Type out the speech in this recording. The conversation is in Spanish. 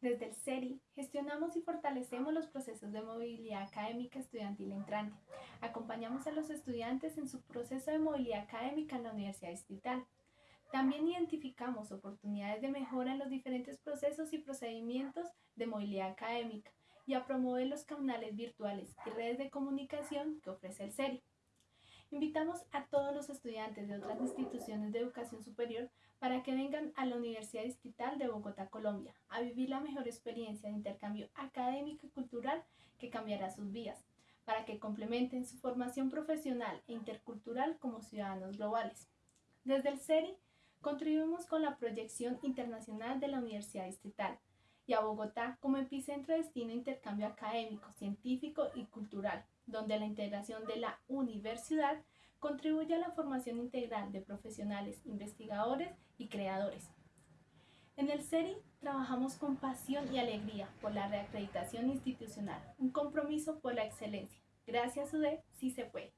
Desde el CERI gestionamos y fortalecemos los procesos de movilidad académica estudiantil entrante. Acompañamos a los estudiantes en su proceso de movilidad académica en la Universidad Distrital. También identificamos oportunidades de mejora en los diferentes procesos y procedimientos de movilidad académica y a promover los canales virtuales y redes de comunicación que ofrece el CERI. Invitamos a todos los estudiantes de otras instituciones de educación superior para que vengan a la Universidad Distrital de Bogotá, Colombia, a vivir la mejor experiencia de intercambio académico y cultural que cambiará sus vidas, para que complementen su formación profesional e intercultural como ciudadanos globales. Desde el CERI contribuimos con la proyección internacional de la Universidad Distrital y a Bogotá como epicentro de destino de intercambio académico, científico y donde la integración de la universidad contribuye a la formación integral de profesionales, investigadores y creadores. En el CERI trabajamos con pasión y alegría por la reacreditación institucional, un compromiso por la excelencia. Gracias, UDE, sí se puede.